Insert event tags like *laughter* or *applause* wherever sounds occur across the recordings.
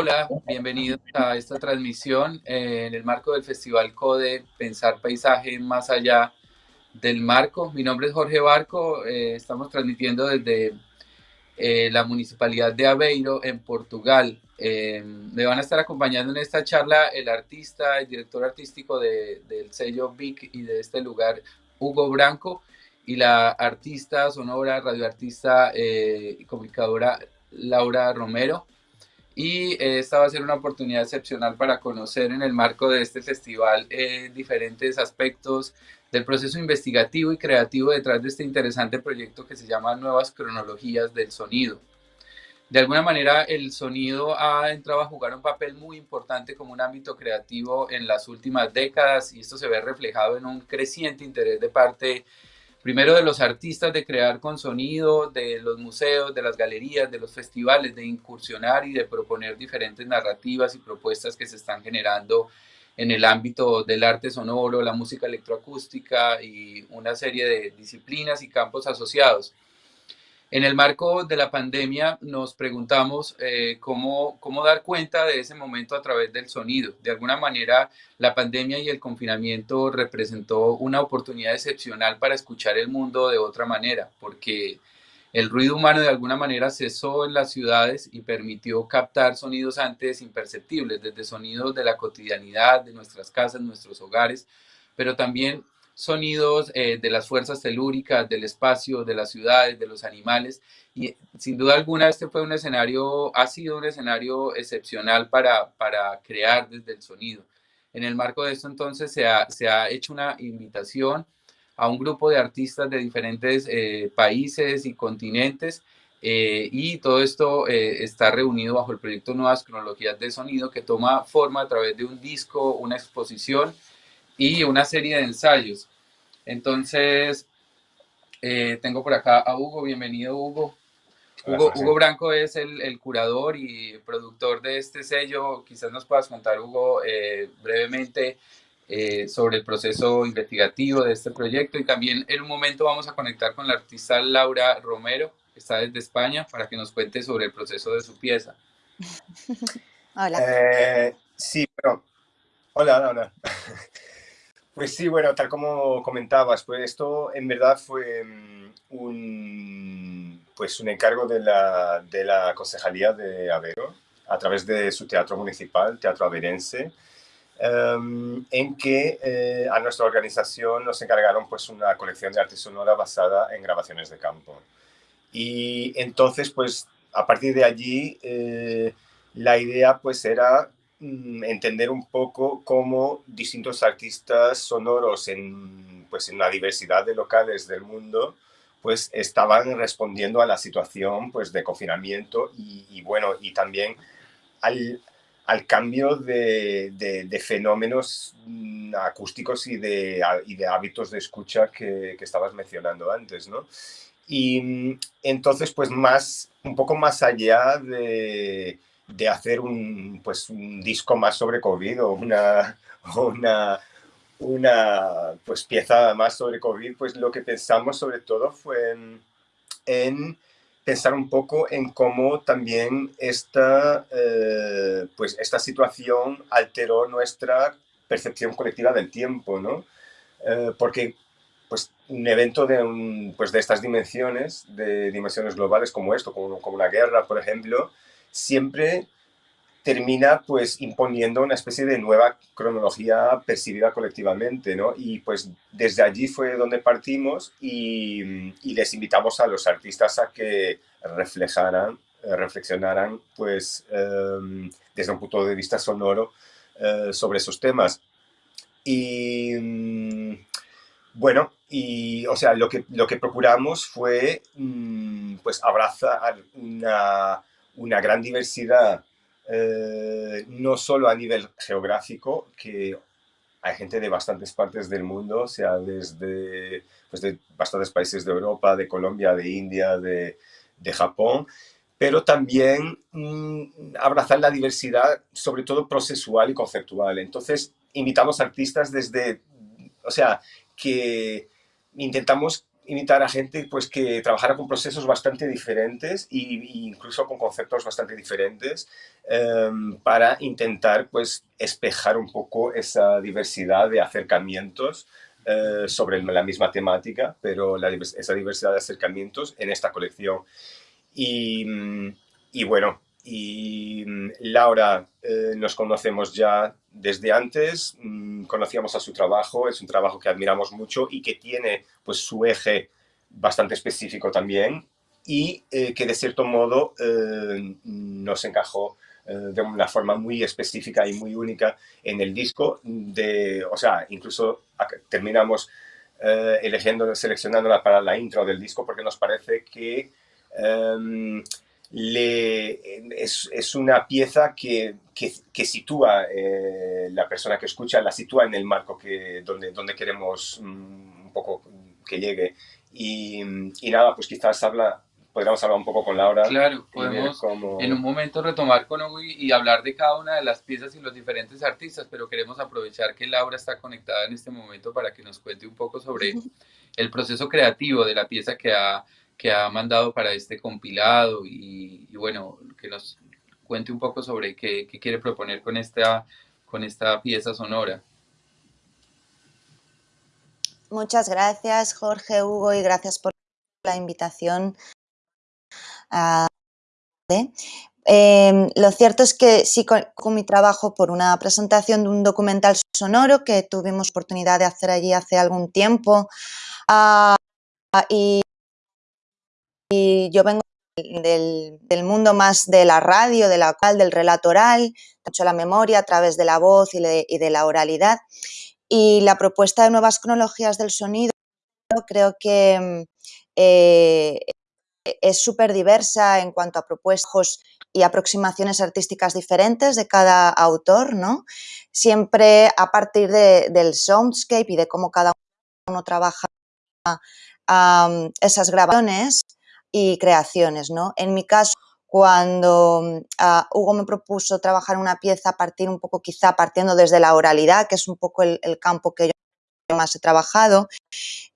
Hola, bienvenidos a esta transmisión eh, en el marco del Festival CODE Pensar Paisaje Más Allá del Marco. Mi nombre es Jorge Barco, eh, estamos transmitiendo desde eh, la Municipalidad de Aveiro en Portugal. me van a estar acompañando en esta charla el artista, el director artístico del sello VIC y de este lugar, Hugo Branco, y la artista sonora, radioartista y comunicadora Laura Romero. Y eh, esta va a ser una oportunidad excepcional para conocer en el marco de este festival eh, diferentes aspectos del proceso investigativo y creativo detrás de este interesante proyecto que se llama Nuevas Cronologías del Sonido. De alguna manera el sonido ha entrado a jugar un papel muy importante como un ámbito creativo en las últimas décadas y esto se ve reflejado en un creciente interés de parte primero de los artistas de crear con sonido, de los museos, de las galerías, de los festivales, de incursionar y de proponer diferentes narrativas y propuestas que se están generando en el ámbito del arte sonoro, la música electroacústica y una serie de disciplinas y campos asociados. En el marco de la pandemia nos preguntamos eh, cómo, cómo dar cuenta de ese momento a través del sonido. De alguna manera, la pandemia y el confinamiento representó una oportunidad excepcional para escuchar el mundo de otra manera, porque el ruido humano de alguna manera cesó en las ciudades y permitió captar sonidos antes imperceptibles, desde sonidos de la cotidianidad, de nuestras casas, nuestros hogares, pero también sonidos eh, de las fuerzas telúricas, del espacio, de las ciudades, de los animales. Y sin duda alguna este fue un escenario, ha sido un escenario excepcional para, para crear desde el sonido. En el marco de esto entonces se ha, se ha hecho una invitación a un grupo de artistas de diferentes eh, países y continentes eh, y todo esto está reunido bajo el proyecto Nuevas Cronologías de Sonido que toma forma a través de un disco, una exposición y una serie de ensayos. Entonces, eh, tengo por acá a Hugo, bienvenido Hugo. Hugo, Hugo Branco es el, curador y productor de este sello. Quizás nos puedas contar, Hugo, eh, brevemente eh, sobre el proceso investigativo de este proyecto y también en un momento vamos a conectar con la artista Laura Romero, que está desde España, para que nos cuente sobre el proceso de su pieza. *laughs* Hola. sí, pero... Hola, hola. *laughs* Pues sí, bueno, tal como comentabas, pues esto en verdad fue mm, un, pues un encargo de la, de la Concejalía de Avero a través de su teatro municipal, Teatro Averense, em, en que eh, a nuestra organización nos encargaron pues una colección de arte sonora basada en grabaciones de campo. Y entonces, pues a partir de allí, eh, la idea pues era entender un poco cómo distintos artistas sonoros en, pues, en una diversidad de locales del mundo pues estaban respondiendo a la situación pues, de confinamiento y, bueno, y también al, al cambio de, de, fenómenos mm, acústicos y de, y de hábitos de escucha que, que, estabas mencionando antes, ¿no? Y mm, entonces, pues más, un poco más allá de, de hacer un, pues, un disco más sobre COVID o una, una, una pues, pieza más sobre COVID, pues lo que pensamos sobre todo fue en, pensar un poco en cómo también esta, eh, pues esta situación alteró nuestra percepción colectiva del tiempo, ¿no? Eh, porque pues, un evento de, un, pues, de estas dimensiones, de dimensiones globales como esto, como, como una guerra, por ejemplo, siempre termina pues imponiendo una especie de nueva cronología percibida colectivamente, ¿no? Y pues desde allí fue donde partimos y, les invitamos a los artistas a que reflejaran, eh, reflexionaran pues em, desde un punto de vista sonoro eh, sobre esos temas. Y mm, bueno, y o sea, lo que, lo que procuramos fue mm, pues abrazar una una gran diversidad, eh, no solo a nivel geográfico, que hay gente de bastantes partes del mundo, o sea, desde pues de bastantes países de Europa, de Colombia, de India, de, de Japón, pero también mm, abrazar la diversidad, sobre todo procesual y conceptual. Entonces, invitamos artistas desde, o sea, que intentamos invitar a gente pues, que trabajara con procesos bastante diferentes e incluso con conceptos bastante diferentes em, para intentar pues, espejar un poco esa diversidad de acercamientos eh, sobre la misma temática, pero esa diversidad de acercamientos en esta colección. Y, bueno, y mm, Laura eh, nos conocemos ya desde antes, mm, conocíamos a su trabajo, es un trabajo que admiramos mucho y que tiene pues su eje bastante específico también y eh, que de cierto modo eh, nos encajó de una forma muy específica y muy única en el disco, de, o sea, incluso terminamos eligiendo, seleccionándola para la intro del disco porque nos parece que em, le, es, una pieza que, que, sitúa eh, la persona que escucha, la sitúa en el marco que, donde, donde queremos mm, un poco que llegue. Y, y, nada, pues quizás habla, podríamos hablar un poco con Laura. Claro, podemos en un momento retomar con Hugo y, hablar de cada una de las piezas y los diferentes artistas, pero queremos aprovechar que Laura está conectada en este momento para que nos cuente un poco sobre el proceso creativo de la pieza que ha que ha mandado para este compilado y, bueno, que nos cuente un poco sobre qué, quiere proponer con esta, con esta pieza sonora. Muchas gracias Jorge, Hugo y gracias por la invitación. Em, lo cierto es que sí con, mi trabajo por una presentación de un documental sonoro que tuvimos oportunidad de hacer allí hace algún tiempo ah, y y yo vengo del, mundo más de la radio, de la del relato oral, hecho la memoria a través de la voz y, de la oralidad. Y la propuesta de nuevas cronologías del sonido creo que eh, es súper diversa en cuanto a propuestas y aproximaciones artísticas diferentes de cada autor, ¿no? Siempre a partir del soundscape y de cómo cada uno trabaja esas grabaciones y creaciones. ¿no? En mi caso, cuando uh, Hugo me propuso trabajar una pieza a partir un poco, quizá partiendo desde la oralidad, que es un poco el, campo que yo más he trabajado,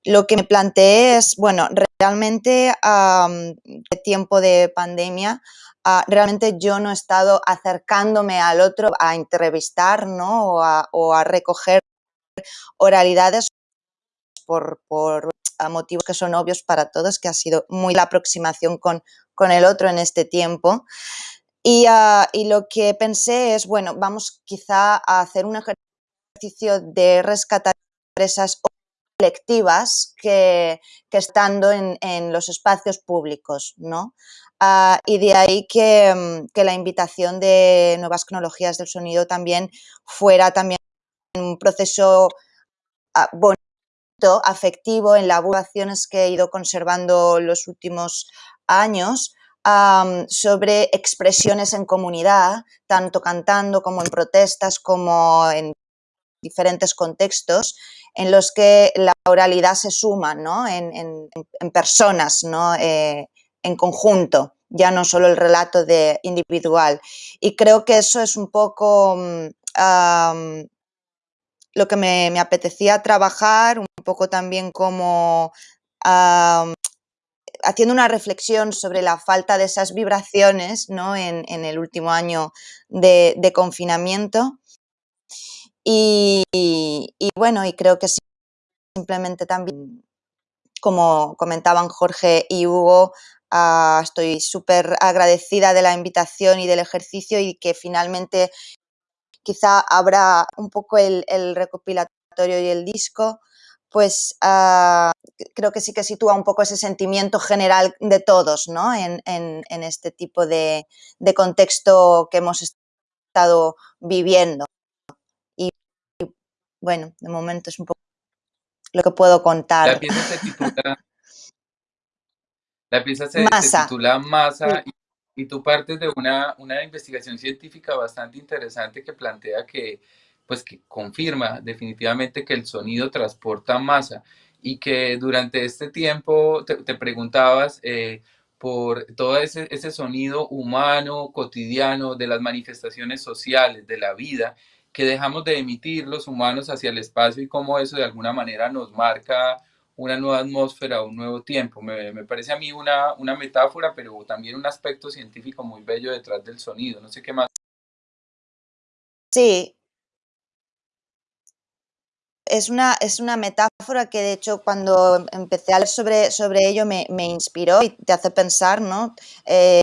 lo que me planteé es, bueno, realmente um, tiempo de pandemia, uh, realmente yo no he estado acercándome al otro a entrevistar ¿no? o, a, o a recoger oralidades por, por motivos que son obvios para todos, que ha sido muy la aproximación con, con el otro en este tiempo. Y, ah, y, lo que pensé es, bueno, vamos quizá a hacer un ejercicio de rescatar empresas colectivas que, que estando en, en, los espacios públicos, ¿no? Uh, y de ahí que, mm, que, la invitación de nuevas tecnologías del sonido también fuera también un proceso bonito afectivo en las que he ido conservando los últimos años sobre expresiones en comunidad, tanto cantando como en protestas, como en diferentes contextos, en los que la oralidad se suma ¿no? en, personas, ¿no? Eh, en conjunto, ya no solo el relato de individual. Y creo que eso es un poco mm, lo que me, apetecía trabajar, un poco también como haciendo una reflexión sobre la falta de esas vibraciones ¿no? en, el último año de, confinamiento. Y, bueno, y creo que simplemente también, como comentaban Jorge y Hugo, ah, estoy súper agradecida de la invitación y del ejercicio y que finalmente quizá habrá un poco el, recopilatorio y el disco, pues ah, creo que sí que sitúa un poco ese sentimiento general de todos ¿no? en, este tipo de, contexto que hemos estado viviendo. Y, bueno, de momento es un poco lo que puedo contar. La pieza se titula, *laughs* la pieza se, titula Masa y tú partes de una, una investigación científica bastante interesante que plantea que, pues que confirma definitivamente que el sonido transporta masa y que durante este tiempo te, preguntabas eh, por todo ese, ese sonido humano, cotidiano, de las manifestaciones sociales, de la vida, que dejamos de emitir los humanos hacia el espacio y cómo eso de alguna manera nos marca una nueva atmósfera, un nuevo tiempo. Me, parece a mí una, una metáfora, pero también un aspecto científico muy bello detrás del sonido. No sé qué más. Sí. Es una, es una metáfora que de hecho cuando empecé a leer sobre, sobre ello me, me inspiró y te hace pensar, ¿no? Eh,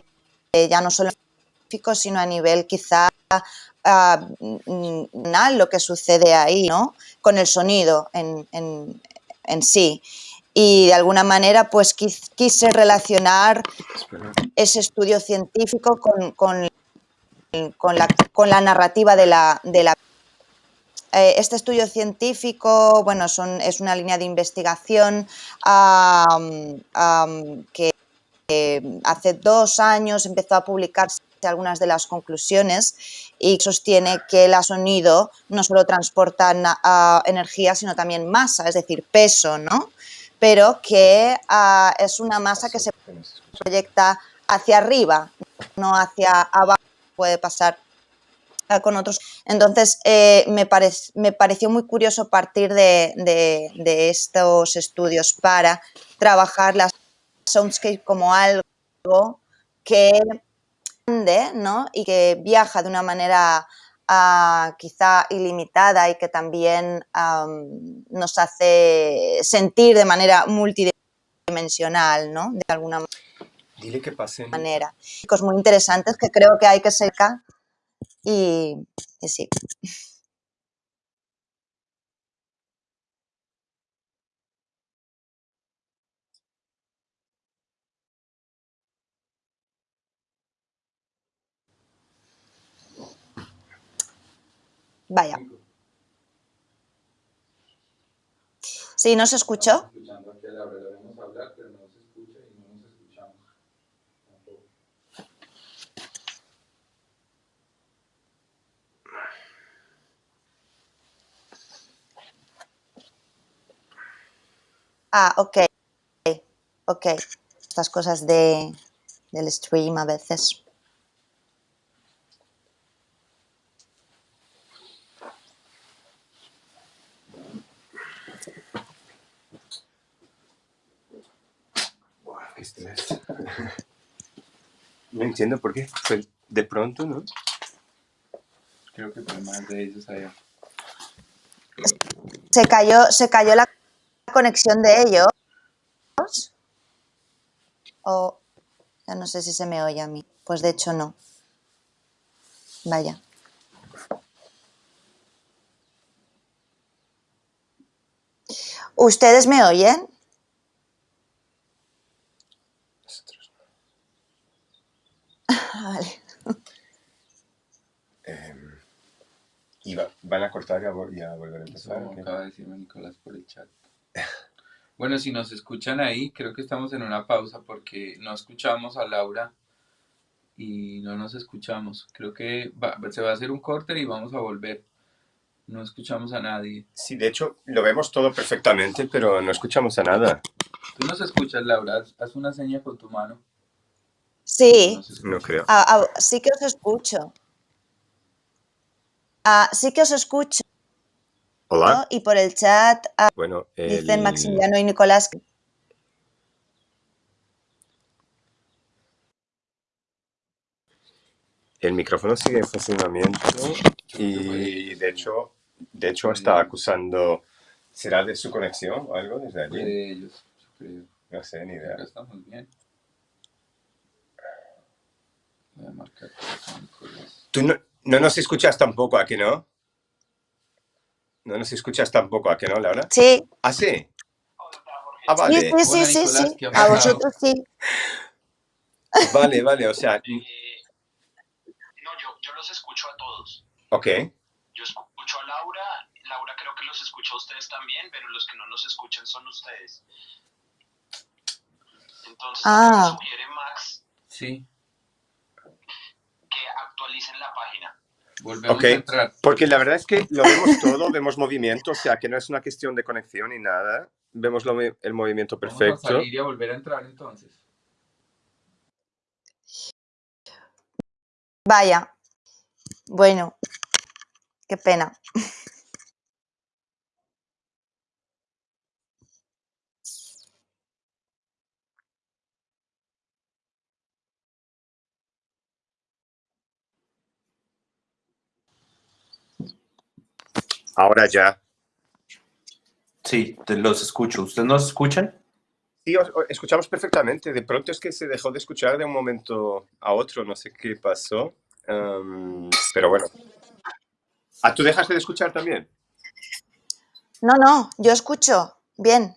ya no solo sino a nivel quizá uh, lo que sucede ahí, ¿no? Con el sonido en, en sí. Y de alguna manera pues quise relacionar ese estudio científico con, con, con, la, con la, narrativa de la, de la eh, este estudio científico, bueno, son, es una línea de investigación que eh, hace dos años empezó a publicarse algunas de las conclusiones y sostiene que el sonido no solo transporta energía, sino también masa, es decir, peso, ¿no? Pero que uh, es una masa que se proyecta hacia arriba, no hacia abajo, puede pasar con otros. Entonces, eh, me, pare me, pareció muy curioso partir de, de, de estos estudios para trabajar la soundscape como algo que ¿no? y que viaja de una manera uh, quizá ilimitada y que también um, nos hace sentir de manera multidimensional, ¿no? de alguna Dile que pase. manera. Muy interesantes que creo que hay que secar y, y sí. Vaya. Sí, ¿no se escuchó? Ah, ok. Ok. Estas cosas de, del stream a veces. *laughs* no entiendo por qué. Fue de pronto, ¿no? Creo que por más de ellos allá. Se cayó, se cayó la conexión de ellos. O ya no sé si se me oye a mí. Pues de hecho no. Vaya. ¿Ustedes me oyen? Vale. Eh, ¿Y va, van a cortar y a, y a volver a empezar? Eso acaba de decirme Nicolás por el chat. Bueno, si nos escuchan ahí, creo que estamos en una pausa porque no escuchamos a Laura y no nos escuchamos. Creo que va, se va a hacer un corte y vamos a volver. No escuchamos a nadie. Sí, de hecho, lo vemos todo perfectamente, pero no escuchamos a nada. Tú nos escuchas, Laura. Haz una seña con tu mano. Sí. No creo. Ah, ah, sí que os escucho. Ah, sí que os escucho. Hola. ¿no? Y por el chat bueno, el... dicen Maximiliano y Nicolás que El micrófono sigue en funcionamiento y de hecho, de hecho está acusando, ¿será de su conexión o algo desde allí? De ellos, yo creo. No sé, ni idea. Estamos bien. Voy a marcar Tú no, no nos escuchas tampoco, ¿a que no? No nos escuchas tampoco, ¿a que no, Laura? Sí. ¿Ah, sí? Ah, vale. Sí, sí, sí, sí, Nicolás, sí. ¿qué ha A vosotros sí. *laughs* Vale, vale, o sea, No, yo, yo los escucho a todos. ok. Yo escucho a Laura, Laura creo que los escucho a ustedes también, pero los que no los escuchan son ustedes. Entonces, Ah. me sugiere Max Sí, actualicen la página. volvemos Ok. a entrar. Porque la verdad es que lo vemos todo, vemos movimiento, o sea, que no es una cuestión de conexión ni nada. Vemos lo el movimiento Vamos a perfecto. salir y a volver a entrar entonces. Vaya. Bueno. Qué pena. Ahora ya. Sí, te los escucho. ¿Ustedes nos escuchan? Sí, os, os escuchamos perfectamente. De pronto es que se dejó de escuchar de un momento a otro. No sé qué pasó. Em, pero bueno. ¿Ah, tú dejaste de escuchar también? No, no, yo escucho. Bien.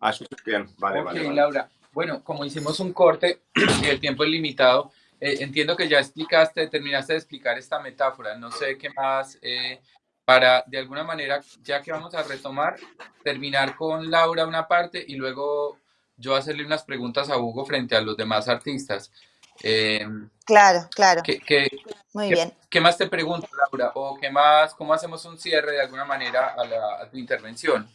Ah, escuchas bien. Vale, vale, vale. Laura. Bueno, como hicimos un corte y *clears throat* el tiempo es limitado, eh, entiendo que ya explicaste, terminaste de explicar esta metáfora. No sé qué más, eh, para de alguna manera, ya que vamos a retomar, terminar con Laura una parte y luego yo hacerle unas preguntas a Hugo frente a los demás artistas. Eh, Claro, claro. ¿qué, qué, Muy qué- bien. qué más te pregunto, Laura? ¿O qué más, cómo hacemos un cierre de alguna manera a, la- a tu intervención?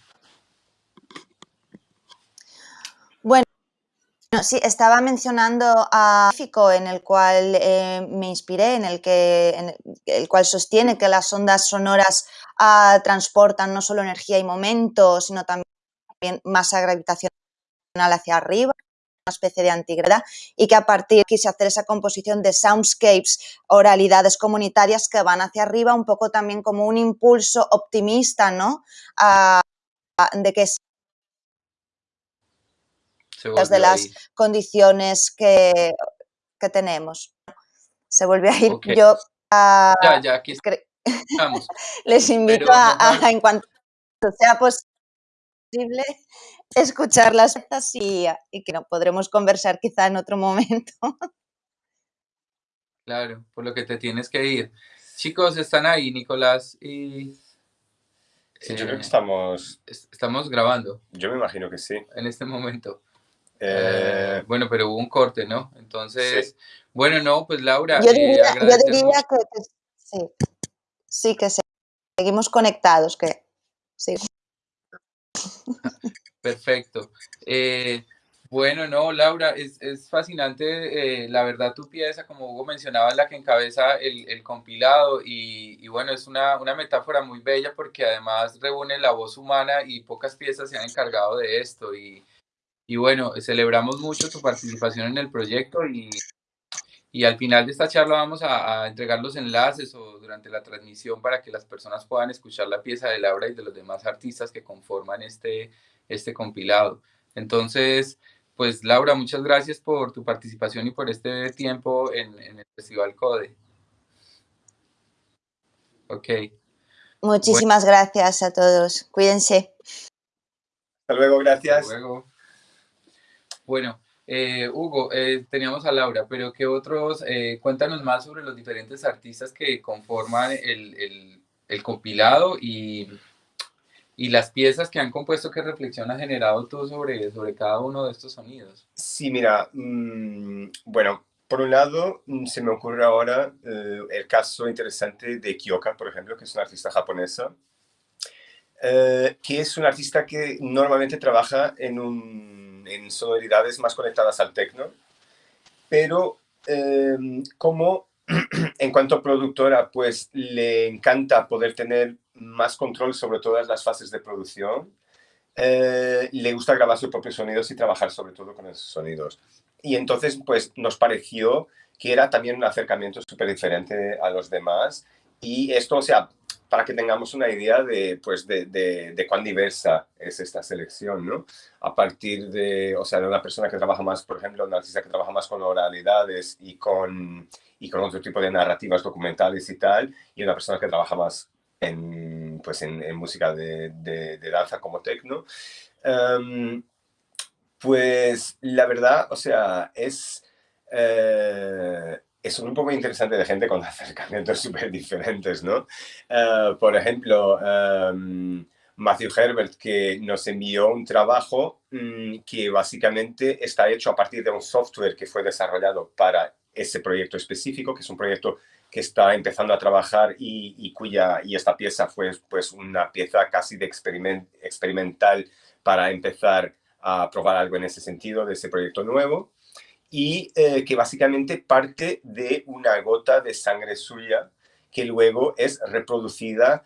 Sí, estaba mencionando a Fico en el cual eh, me inspiré, en el que en el, cual sostiene que las ondas sonoras ah, transportan no solo energía y momento, sino también masa gravitacional hacia arriba, una especie de antigravedad, y que a partir quise hacer esa composición de soundscapes, oralidades comunitarias que van hacia arriba, un poco también como un impulso optimista, ¿no? Ah, de que Se de volvió las ahí. condiciones que, que tenemos. Se volvió a ir. Yo ah, Ya, ya, aquí estamos. *laughs* les invito Pero a, a, en cuanto sea posible, escuchar las piezas y, y que no podremos conversar quizá en otro momento. *laughs* Claro, por lo que te tienes que ir. Chicos, están ahí, Nicolás y... Sí, yo creo eh, que estamos... es- Estamos grabando Yo me imagino que sí. en este momento. Eh, Eh, bueno, pero hubo un corte, ¿no? Entonces, bueno, no, pues Laura, Yo eh, diría, yo agradecer diría mucho- que, que sí, sí, que se- seguimos conectados, que sí. *laughs* Perfecto. Eh, bueno, no, Laura, es, es fascinante, eh, la verdad, tu pieza, como Hugo mencionaba, es la que encabeza el, el compilado y, y bueno, es una, una metáfora muy bella porque además reúne la voz humana y pocas piezas se han encargado de esto y, y bueno, celebramos mucho tu participación en el proyecto y, y al final de esta charla vamos a, a entregar los enlaces o durante la transmisión para que las personas puedan escuchar la pieza de Laura y de los demás artistas que conforman este, este compilado. Entonces, pues Laura, muchas gracias por tu participación y por este tiempo en, en el Festival Code. Ok, Muchísimas gracias a todos. Cuídense. hasta luego, hasta gracias. luego. Bueno, eh, Hugo, eh, teníamos a Laura, pero ¿qué otros? eh, cuéntanos más sobre los diferentes artistas que conforman el, el- compilado y, y las piezas que han compuesto, ¿qué reflexión has generado tú sobre, sobre cada uno de estos sonidos? Sí, mira, mm, bueno, por un lado mm, se me ocurre ahora eh, el caso interesante de Kyoka, por ejemplo, que es una artista japonesa, eh, que es una artista que normalmente trabaja en, un- en sonoridades más conectadas al techno, pero eh, como *clears throat* en cuanto a productora, pues le encanta poder tener más control sobre todas las fases de producción. eh, le gusta grabar sus propios sonidos y trabajar sobre todo con esos sonidos. Y entonces, pues nos pareció que era también un acercamiento súper diferente a los demás. Y esto, o sea, para que tengamos una idea de, pues, de, de, cuán diversa es esta selección, ¿no? A partir de, o sea, de una persona que trabaja más, por ejemplo, una artista que trabaja más con oralidades y con, y con otro tipo de narrativas documentales y tal, y una persona que trabaja más en, pues en, música de, danza como techno. Um, pues la verdad, o sea, es, eh, es un grupo muy interesante de gente con *laughs* acercamientos súper diferentes, ¿no? Uh, por ejemplo, um, Matthew Herbert, que nos envió un trabajo um, que básicamente está hecho a partir de un software que fue desarrollado para ese proyecto específico, que es un proyecto que está empezando a trabajar y, y cuya y esta pieza fue pues una pieza casi de experiment, experimental para empezar a probar algo en ese sentido de ese proyecto nuevo y eh, que básicamente parte de una gota de sangre suya que luego es reproducida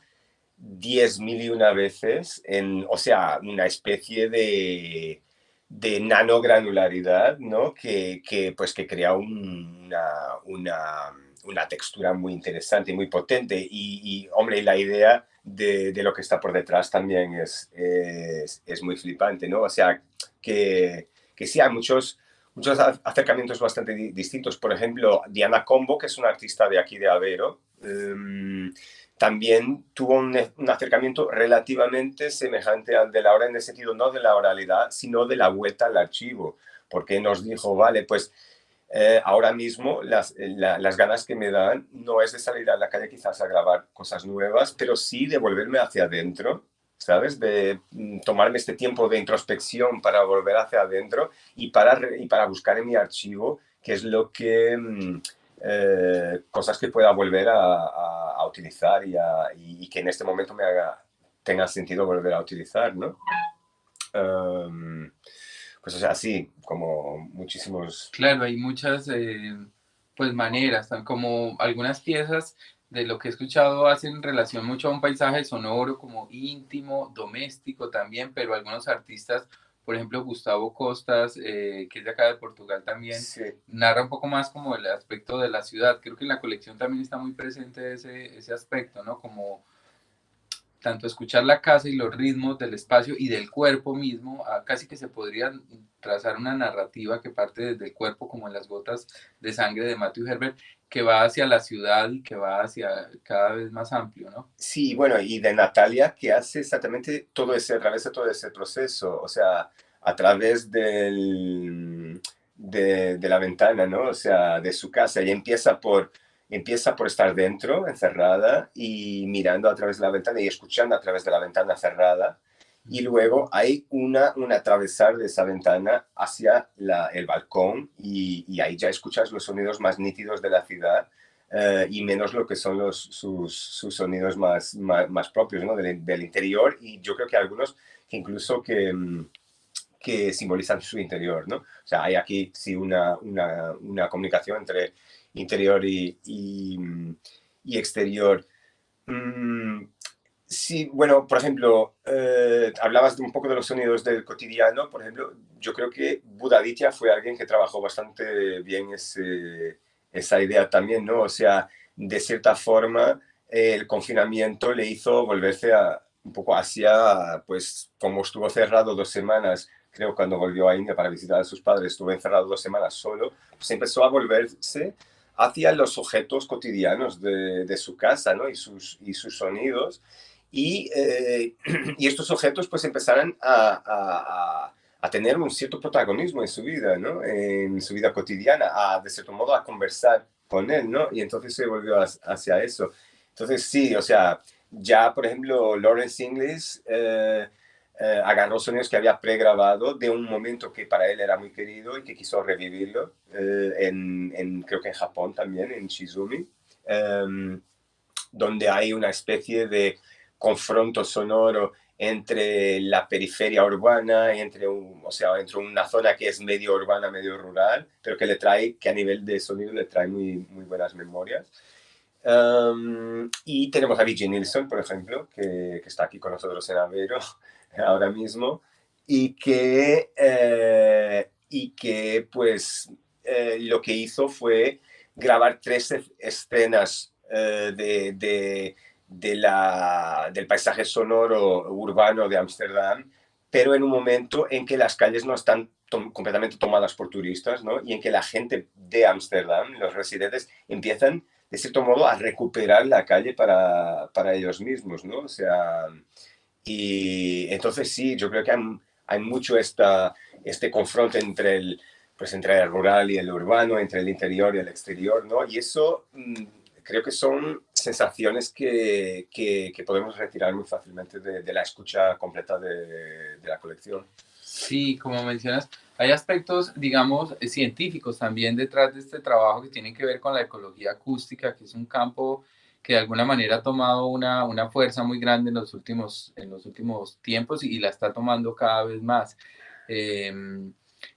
10.000 y una veces en, o sea, una especie de, de nanogranularidad, ¿no? Que, que, pues, que crea un, una, una, una textura muy interesante y muy potente. Y, y hombre, la idea de, de, lo que está por detrás también es, es, es muy flipante, ¿no? O sea, que, que sí hay muchos, muchos acercamientos bastante distintos. Por ejemplo, Diana Combo, que es una artista de aquí de Avero, um, también tuvo un, un, acercamiento relativamente semejante al de Laura en el sentido no de la oralidad, sino de la vuelta al archivo, porque nos dijo, vale, pues eh, ahora mismo las, la, las ganas que me dan no es de salir a la calle quizás a grabar cosas nuevas, pero sí de volverme hacia adentro, ¿sabes? De mm, tomarme este tiempo de introspección para volver hacia adentro y para, y para buscar en mi archivo qué es lo que... Mm, eh, cosas que pueda volver a, a, utilizar y, a, y, que en este momento me tenga sentido volver a utilizar, ¿no? Um, pues o sea, así, como muchísimos... Claro, hay muchas eh, pues maneras, como algunas piezas de lo que he escuchado hacen relación mucho a un paisaje sonoro como íntimo, doméstico también, pero algunos artistas por ejemplo, Gustavo Costas, eh, que es de acá de Portugal también, sí. narra un poco más como el aspecto de la ciudad. Creo que en la colección también está muy presente ese, ese aspecto, ¿no? Como tanto escuchar la casa y los ritmos del espacio y del cuerpo mismo, casi que se podría trazar una narrativa que parte desde el cuerpo, como en las gotas de sangre de Matthew Herbert, que va hacia la ciudad y que va hacia cada vez más amplio, ¿no? Sí, bueno, y de Natalia, que hace exactamente todo ese, atraviesa todo ese proceso, o sea, a través del, de, de la ventana, ¿no? O sea, de su casa, y empieza por empieza por estar dentro, encerrada, y mirando a través de la ventana y escuchando a través de la ventana cerrada. Y luego hay una, un atravesar de esa ventana hacia la, el balcón y, y, ahí ya escuchas los sonidos más nítidos de la ciudad uh, y menos lo que son los, sus, sus sonidos más, más, propios ¿no? del, del, interior y yo creo que algunos que incluso que, que simbolizan su interior. ¿no? O sea, hay aquí sí una, una, una comunicación entre interior y, y, exterior. Mm, sí, bueno, por ejemplo, eh, hablabas de un poco de los sonidos del cotidiano, por ejemplo, yo creo que Budaditya fue alguien que trabajó bastante bien ese, esa idea también, ¿no? O sea, de cierta forma, el confinamiento le hizo volverse a, un poco hacia, pues, como estuvo cerrado dos semanas, creo cuando volvió a India para visitar a sus padres, estuvo encerrado dos semanas solo, pues empezó a volverse hacia los objetos cotidianos de, su casa y, sus, sonidos. Y, eh, *clears throat* y estos objetos pues empezaron a, tener un cierto protagonismo en su vida, en su vida cotidiana, a, de cierto modo a conversar con él. Y entonces se volvió hacia eso. Entonces sí, o sea, ya por ejemplo Lawrence Inglis eh, eh, agarró sonidos que había pregrabado de un momento que para él era muy querido y que quiso revivirlo, eh, en, en, creo que en Japón también, en Shizumi, eh, donde hay una especie de confronto sonoro entre la periferia urbana entre, un, o sea, entre una zona que es medio urbana, medio rural, pero que le trae, que a nivel de sonido le trae muy, muy buenas memorias. Um, y tenemos a Vicky Nilsson, por ejemplo, que, que, está aquí con nosotros en Avero, *laughs* ahora mismo y que, eh, y que pues eh, lo que hizo fue grabar tres escenas eh, de, de, de, la, del paisaje sonoro urbano de Ámsterdam, pero en un momento en que las calles no están to completamente tomadas por turistas ¿no? y en que la gente de Ámsterdam, los residentes, empiezan de cierto modo a recuperar la calle para, para ellos mismos, ¿no? O sea, y entonces sí, yo creo que hay, mucho esta, este confronto entre el, pues entre el rural y el urbano, entre el interior y el exterior, ¿no? Y eso mmm, creo que son sensaciones que, que, podemos retirar muy fácilmente de, de la escucha completa de, de, la colección. Sí, como mencionas, hay aspectos, digamos, científicos también detrás de este trabajo que tienen que ver con la ecología acústica, que es un campo que de alguna manera ha tomado una, una fuerza muy grande en los últimos, en los últimos tiempos y, y la está tomando cada vez más. Eh,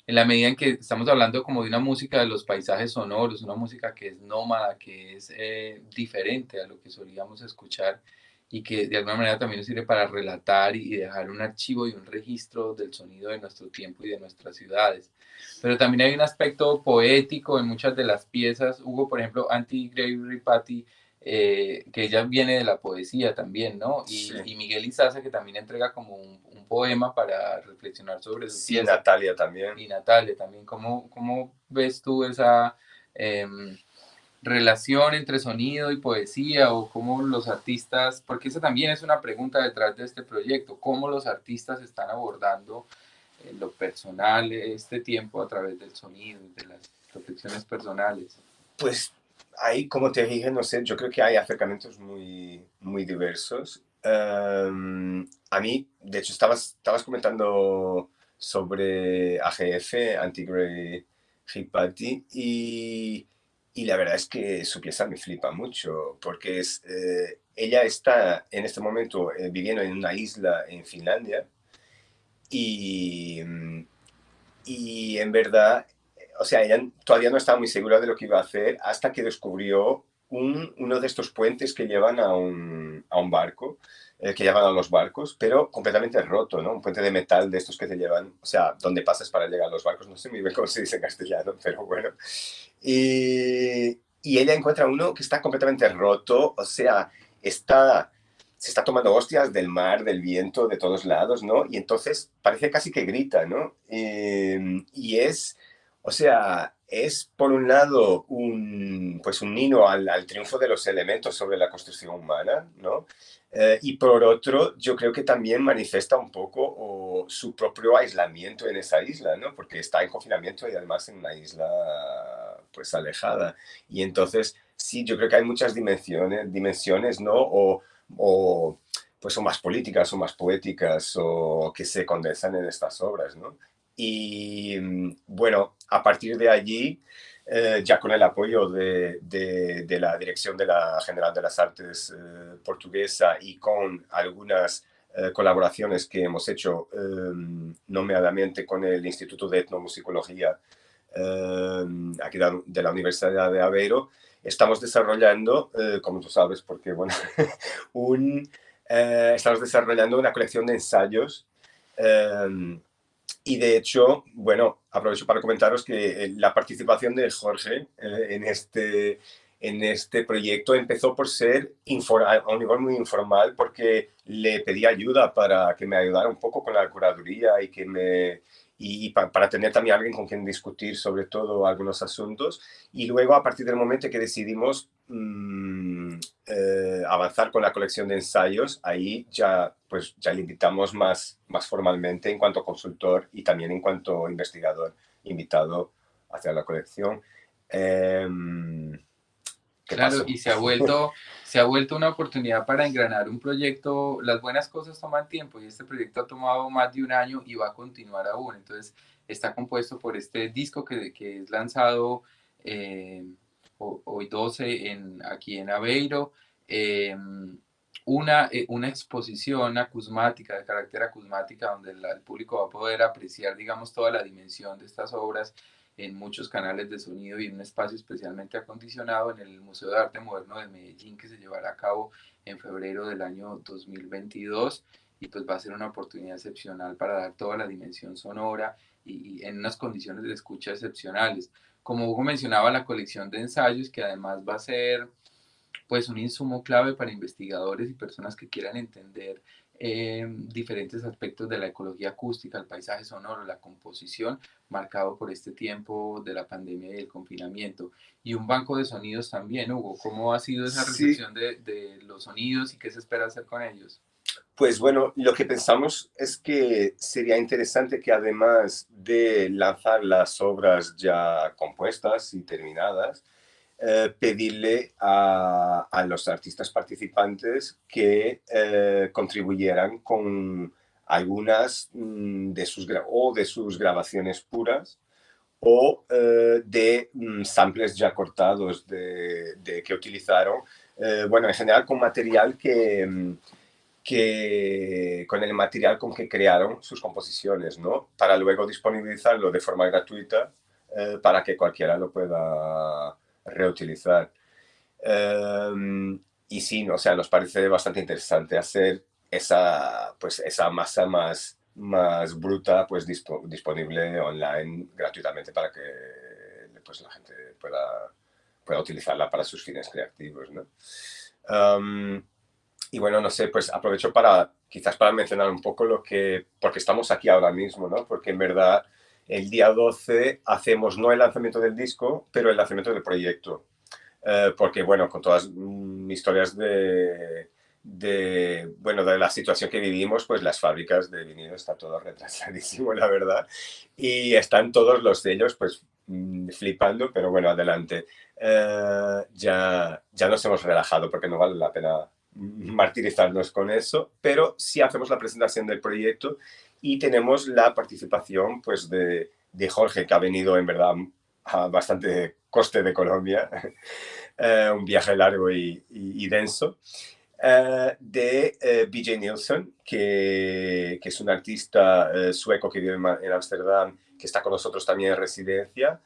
en la medida en que estamos hablando como de una música de los paisajes sonoros, una música que es nómada, que es eh, diferente a lo que solíamos escuchar y que de alguna manera también sirve para relatar y dejar un archivo y un registro del sonido de nuestro tiempo y de nuestras ciudades. Pero también hay un aspecto poético en muchas de las piezas. Hugo, por ejemplo, Anti Gray Patty, eh, que ella viene de la poesía también, ¿no? Y, y Miguel Izaza, que también entrega como un, un poema para reflexionar sobre su sí, Natalia también. Y Natalia también. ¿Cómo, cómo ves tú esa... Em, relación entre sonido y poesía o cómo los artistas, porque esa también es una pregunta detrás de este proyecto, cómo los artistas están abordando eh, lo personal este tiempo a través del sonido de las reflexiones personales. Pues ahí, como te dije, no sé, yo creo que hay acercamientos muy, muy diversos. Em, a mí, de hecho, estabas, estabas comentando sobre AGF, Anti-Grey Hipati, y y la verdad es que su pieza me flipa mucho, porque es, eh, ella está en este momento eh, viviendo en una isla en Finlandia y, mm, y en verdad, o sea, ella todavía no estaba muy segura de lo que iba a hacer hasta que descubrió un, uno de estos puentes que llevan a un, a un barco, eh, que llevan a los barcos, pero completamente roto, ¿no? Un puente de metal de estos que te llevan, o sea, donde pasas para llegar a los barcos, no sé muy bien cómo se dice en castellano, *laughs* pero bueno. Y, y ella encuentra uno que está completamente roto, o sea, está, se está tomando hostias del mar, del viento, de todos lados, ¿no? Y entonces parece casi que grita, ¿no? y, y es, o sea, es por un lado un, pues un nino al, al, triunfo de los elementos sobre la construcción humana, ¿no? Eh, y por otro, yo creo que también manifiesta un poco su propio aislamiento en esa isla, ¿no? Porque está en confinamiento y además en una isla pues alejada. Y entonces, sí, yo creo que hay muchas dimensiones, dimensiones ¿no? O, o pues son más políticas o más poéticas o que se condensan en estas obras, ¿no? Y bueno, a partir de allí, eh, ya con el apoyo de, de, la Dirección de la General de las Artes eh, Portuguesa y con algunas eh, colaboraciones que hemos hecho em, nomeadamente con el Instituto de Etnomusicología em, aquí de la Universidad de Aveiro, estamos desarrollando, como tú sabes, porque bueno, *laughs* un, estamos desarrollando una colección de ensayos em, y de hecho, bueno, aprovecho para comentaros que eh, la participación de Jorge eh, en, este, en este proyecto empezó por ser a un nivel muy informal porque le pedí ayuda para que me ayudara un poco con la curaduría y que me, y para, tener también alguien con quien discutir sobre todo algunos asuntos. Y luego, a partir del momento que decidimos mmm, eh, avanzar con la colección de ensayos, ahí ya, pues, ya le invitamos más, más formalmente en cuanto consultor y también en cuanto investigador invitado hacia la colección. Eh, Claro, y se ha, vuelto, se ha vuelto una oportunidad para engranar un proyecto. Las buenas cosas toman tiempo y este proyecto ha tomado más de un año y va a continuar aún. Entonces, está compuesto por este disco que, que es lanzado eh, hoy 12 en, aquí en Aveiro. Eh, una, una exposición acusmática, de carácter acusmática, donde el público va a poder apreciar, digamos, toda la dimensión de estas obras en muchos canales de sonido y en un espacio especialmente acondicionado en el Museo de Arte Moderno de Medellín que se llevará a cabo en febrero del año 2022 y pues va a ser una oportunidad excepcional para dar toda la dimensión sonora y, en unas condiciones de escucha excepcionales. Como Hugo mencionaba, la colección de ensayos que además va a ser pues un insumo clave para investigadores y personas que quieran entender eh, diferentes aspectos de la ecología acústica, el paisaje sonoro, la composición, marcado por este tiempo de la pandemia y el confinamiento. Y un banco de sonidos también, Hugo. ¿Cómo ha sido esa recepción sí. de, de los sonidos y qué se espera hacer con ellos? Pues bueno, lo que pensamos es que sería interesante que además de lanzar las obras ya compuestas y terminadas, eh, pedirle a, a, los artistas participantes que eh, contribuyeran con algunas mm, de sus, o de sus grabaciones puras o eh, de mm, samples ya cortados de, de que utilizaron, eh, bueno, en general con material que, mm, que, con el material con que crearon sus composiciones, ¿no? Para luego disponibilizarlo de forma gratuita eh, para que cualquiera lo pueda reutilizar. Um, y sí, o sea, nos parece bastante interesante hacer esa, pues, esa masa más, más bruta pues, disponible online gratuitamente para que pues, la gente pueda, pueda utilizarla para sus fines creativos. ¿no? y bueno, no sé, pues aprovecho para quizás para mencionar un poco lo que, porque estamos aquí ahora mismo, ¿no? Porque en verdad el día 12 hacemos no el lanzamiento del disco, pero el lanzamiento del proyecto. Eh, porque bueno, con todas mis historias de, de, bueno, de la situación que vivimos, pues las fábricas de vinilo está todo retrasadísimo, *laughs* la verdad. Y están todos los sellos, pues mm, flipando, pero bueno, adelante. Eh, ya, ya nos hemos relajado porque no vale la pena martirizarnos con eso, pero sí hacemos la presentación del proyecto y tenemos la participación pues de, de Jorge, que ha venido en verdad a bastante coste de Colombia, *laughs* eh, un viaje largo y, y, denso, eh, de eh, BJ Nielsen, que, que, es un artista sueco que vive en Ámsterdam, que está con nosotros también en residencia,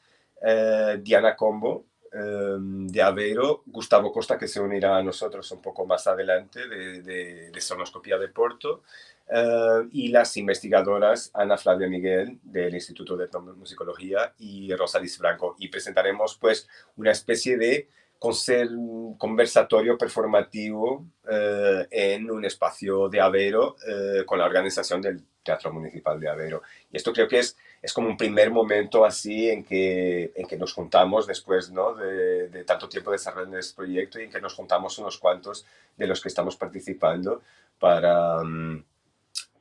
Diana Combo, de Aveiro, Gustavo Costa, que se unirá a nosotros un poco más adelante, de, de, de Sonoscopía de Porto, Uh, y las investigadoras Ana Flavia Miguel del Instituto de Musicología y Rosalis Franco. Y presentaremos pues una especie de conversatorio performativo uh, en un espacio de Aveiro uh, con la organización del Teatro Municipal de Aveiro. Y esto creo que es, es como un primer momento así en que, en que nos juntamos después ¿no? de, de tanto tiempo desarrollando este proyecto y en que nos juntamos unos cuantos de los que estamos participando para... Um,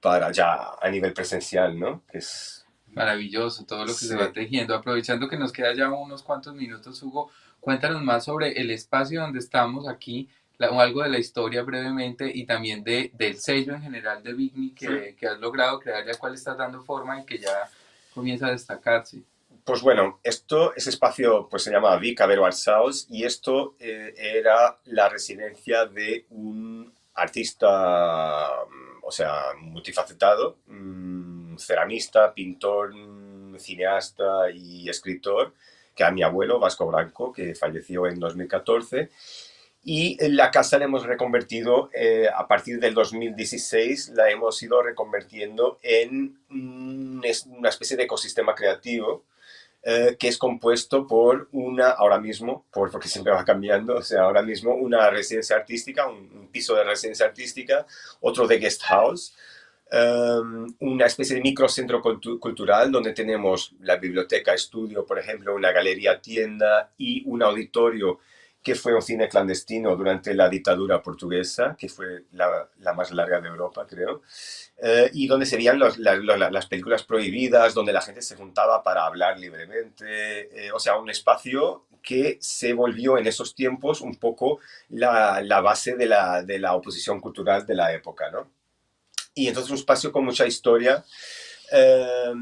para ya a nivel presencial, ¿no? Que es... Maravilloso todo lo que se va tejiendo. Aprovechando que nos queda ya unos cuantos minutos, Hugo, cuéntanos más sobre el espacio donde estamos aquí, o algo de la historia brevemente y también de, del sello en general de Bigni que, que has logrado crear, ya cual estás dando forma y que ya comienza a destacarse. Pues bueno, esto, ese espacio pues se llama Vic Avero Arts House y esto eh, era la residencia de un artista o sea, multifacetado, mm, ceramista, pintor, cineasta y escritor, que a mi abuelo, Vasco Blanco, que falleció en 2014. Y la casa la hemos reconvertido, eh, a partir del 2016, la hemos ido reconvirtiendo en una especie de ecosistema creativo eh, que es compuesto por una, ahora mismo, por, porque siempre va cambiando, o sea, ahora mismo una residencia artística, un, piso de residencia artística, otro de guest house, em, una especie de microcentro cultural donde tenemos la biblioteca, estudio, por ejemplo, una galería, tienda y un auditorio que fue un cine clandestino durante la dictadura portuguesa, que fue la, más larga de Europa, creo. Eh, y donde serían los, las películas prohibidas, donde la gente se juntaba para hablar libremente, eh, o sea, un espacio que se volvió en esos tiempos un poco la, la base de la, de la, oposición cultural de la época, ¿no? Y entonces un espacio con mucha historia eh,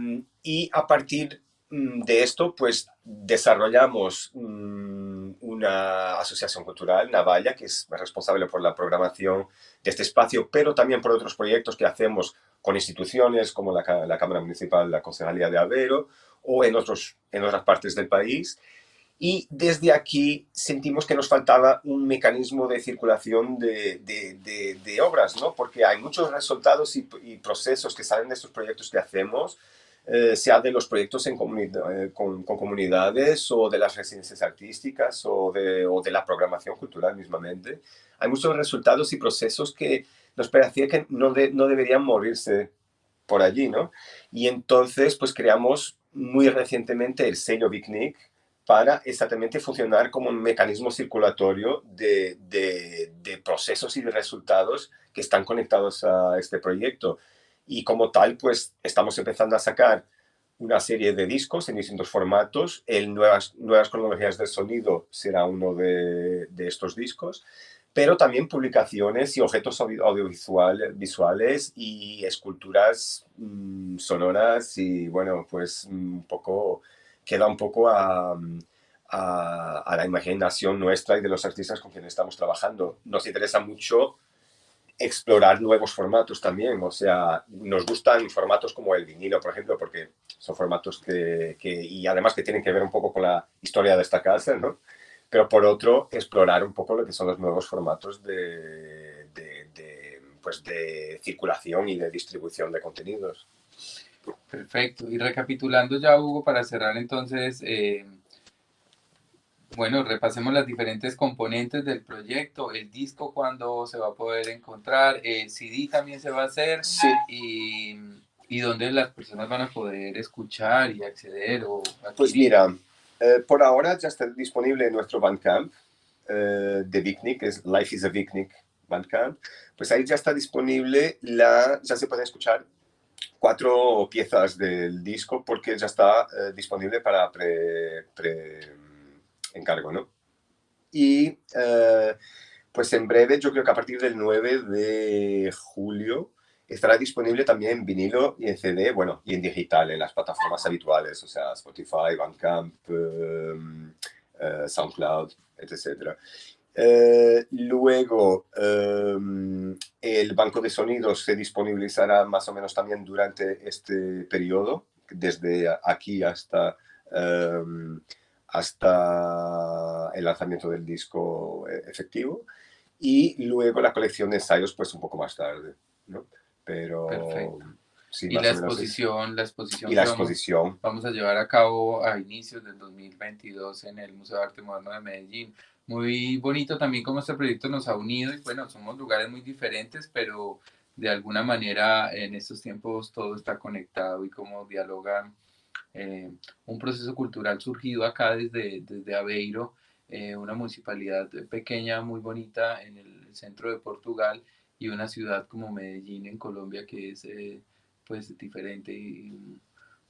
y a partir mm, de esto, pues desarrollamos mm, una asociación cultural, Navalla, que es responsable por la programación de este espacio, pero también por otros proyectos que hacemos con instituciones como la, Cámara Municipal, la Concejalía de Avero o en, otros, en otras partes del país. Y desde aquí sentimos que nos faltaba un mecanismo de circulación de, de, obras, ¿no? porque hay muchos resultados y, procesos que salen de estos proyectos que hacemos, eh, sea de los proyectos en eh, con, comunidades o de las residencias artísticas o de, o de la programación cultural mismamente, hay muchos resultados y procesos que nos parecía que no, no deberían morirse por allí, ¿no? Y entonces, pues creamos muy recientemente el sello Bicnic para exactamente funcionar como un mecanismo circulatorio de, de, de, procesos y de resultados que están conectados a este proyecto. Y como tal, pues estamos empezando a sacar una serie de discos en distintos formatos. El Nuevas, nuevas Cronologías del Sonido será uno de, de estos discos pero también publicaciones y objetos audiovisuales visuales y esculturas mm, sonoras y bueno, pues un poco, queda un poco a, a, a, la imaginación nuestra y de los artistas con quienes estamos trabajando. Nos interesa mucho explorar nuevos formatos también, o sea, nos gustan formatos como el vinilo, por ejemplo, porque son formatos que, y además que tienen que ver un poco con la historia de esta casa, ¿no? pero por otro, explorar un poco lo que son los nuevos formatos de, de, pues de circulación y de distribución de contenidos. Perfecto. Y recapitulando ya, Hugo, para cerrar entonces, eh, bueno, repasemos las diferentes componentes del proyecto, el disco cuando se va a poder encontrar, el CD también se va a hacer. Sí. y, y dónde las personas van a poder escuchar y acceder o Pues mira, eh, por ahora ya está disponible en nuestro Bandcamp eh, de Vicnic, es Life is a Vicnic Bandcamp, pues ahí ya está disponible, la, ya se pueden escuchar cuatro piezas del disco porque ya está eh, disponible para pre, pre, encargo, ¿no? Y eh, pues en breve, yo creo que a partir del 9 de julio, estará disponible también en vinilo y en CD, bueno, y en digital, en las plataformas habituales, o sea, Spotify, Bandcamp, eh, eh, SoundCloud, etc. Eh, luego, eh, el banco de sonidos se disponibilizará más o menos también durante este periodo, desde aquí hasta, eh, hasta el lanzamiento del disco efectivo. Y luego la colección de ensayos, pues un poco más tarde, ¿no? Pero... Perfecto. Sí, y la exposición, la exposición, y la exposición. Vamos, vamos, a llevar a cabo a inicios del 2022 en el Museo de Arte Moderno de Medellín. Muy bonito también cómo este proyecto nos ha unido y bueno, somos lugares muy diferentes, pero de alguna manera en estos tiempos todo está conectado y cómo dialogan eh, un proceso cultural surgido acá desde, desde Aveiro, eh, una municipalidad pequeña, muy bonita en el centro de Portugal y una ciudad como Medellín en Colombia que es eh, pues diferente y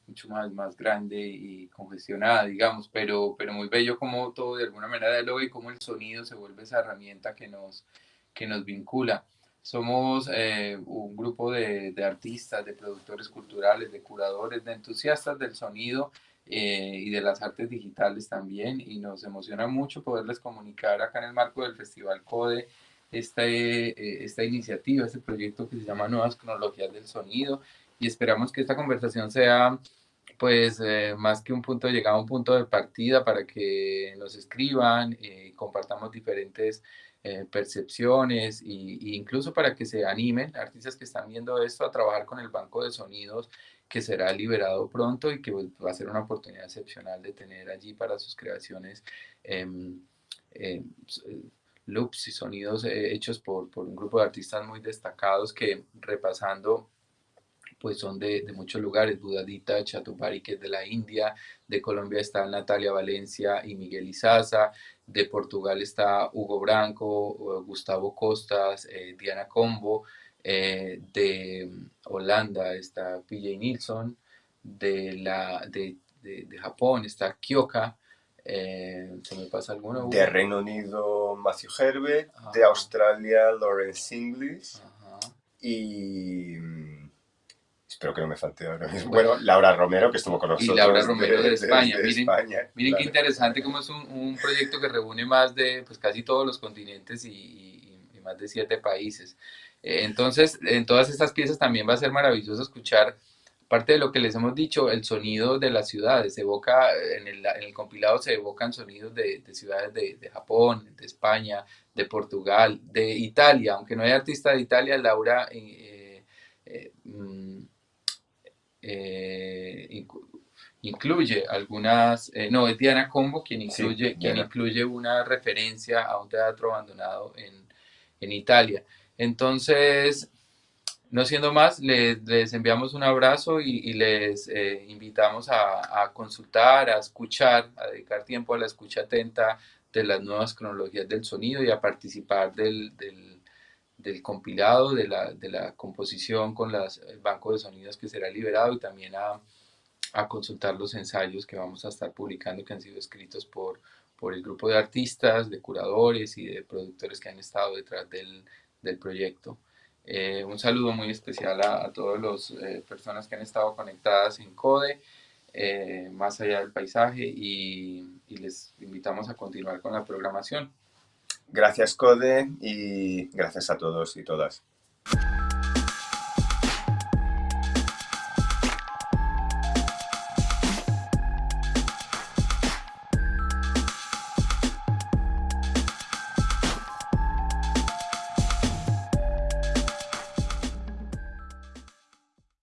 mucho más, más grande y congestionada, digamos, pero, pero muy bello como todo de alguna manera dialoga y como el sonido se vuelve esa herramienta que nos, que nos vincula. Somos eh, un grupo de, de, artistas, de productores culturales, de curadores, de entusiastas del sonido eh, y de las artes digitales también y nos emociona mucho poderles comunicar acá en el marco del Festival CODE esta, eh, esta iniciativa, este proyecto que se llama Nuevas Cronologías del Sonido y esperamos que esta conversación sea pues eh, más que un punto de llegada, un punto de partida para que nos escriban y compartamos diferentes eh, percepciones e incluso para que se animen artistas que están viendo esto a trabajar con el banco de sonidos que será liberado pronto y que pues, va a ser una oportunidad excepcional de tener allí para sus creaciones em, em, loops y sonidos hechos por, por un grupo de artistas muy destacados que repasando pues son de, de muchos lugares, Budadita, Chatupari, que es de la India, de Colombia está Natalia Valencia y Miguel Izaza, de Portugal está Hugo Branco, Gustavo Costas, eh, Diana Combo, eh, de Holanda está PJ Nilsson, de, la, de, de, de Japón está Kyoka, eh, ¿Se me pasa alguno? De Reino Unido, Matthew Herbert. Ajá. De Australia, Lawrence English. Ajá. Y espero que no me falte ahora mismo. Bueno, Laura Romero, que estuvo con nosotros. Y Laura Romero de, de España. De, de miren, España, miren claro. qué interesante cómo es un, un, proyecto que reúne más de pues, casi todos los continentes y, y, y más de siete países. Eh, entonces, en todas estas piezas también va a ser maravilloso escuchar, parte de lo que les hemos dicho, el sonido de las ciudades. Se evoca, en el, en el compilado se evocan sonidos de, de ciudades de, de, Japón, de España, de Portugal, de Italia. Aunque no hay artista de Italia, Laura... Eh, eh, mm, eh, incluye algunas, eh, no, es Diana Combo quien incluye, sí, quien incluye una referencia a un teatro abandonado en, en Italia. Entonces, no siendo más, les, les enviamos un abrazo y, y les eh, invitamos a, a, consultar, a escuchar, a dedicar tiempo a la escucha atenta de las nuevas cronologías del sonido y a participar del, del del compilado, de la, de la composición con las, el banco de sonidos que será liberado y también a, a, consultar los ensayos que vamos a estar publicando que han sido escritos por, por el grupo de artistas, de curadores y de productores que han estado detrás del, del proyecto. Eh, un saludo muy especial a, a todas las eh, personas que han estado conectadas en CODE, eh, más allá del paisaje, y, y les invitamos a continuar con la programación. Gracias, Code, y gracias a todos y todas.